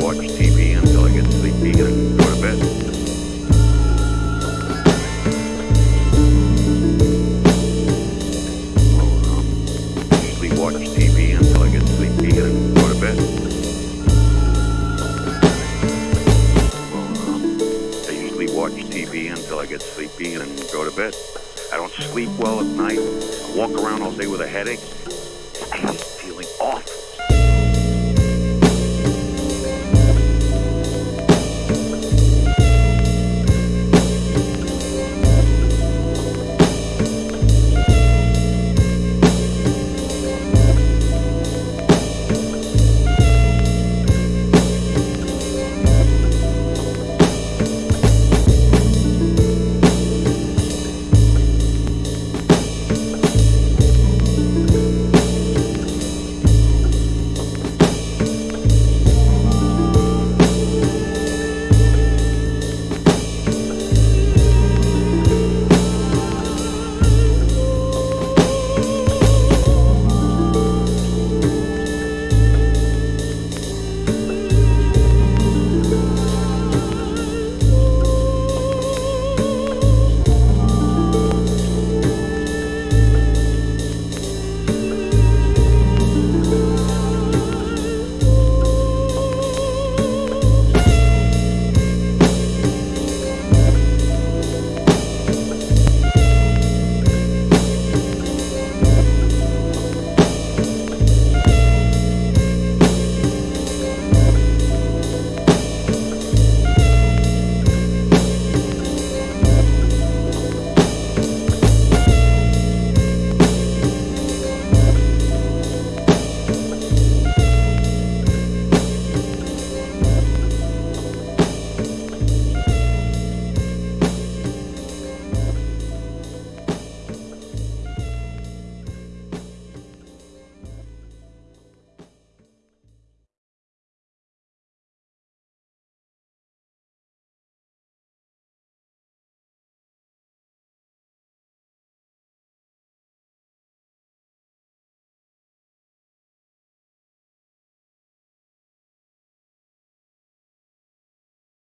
watch TV until I get sleepy and go to bed. watch TV until I get sleepy and go to bed. Um, I usually watch TV until I get sleepy and go to bed. I don't sleep well at night. I walk around all day with a headache.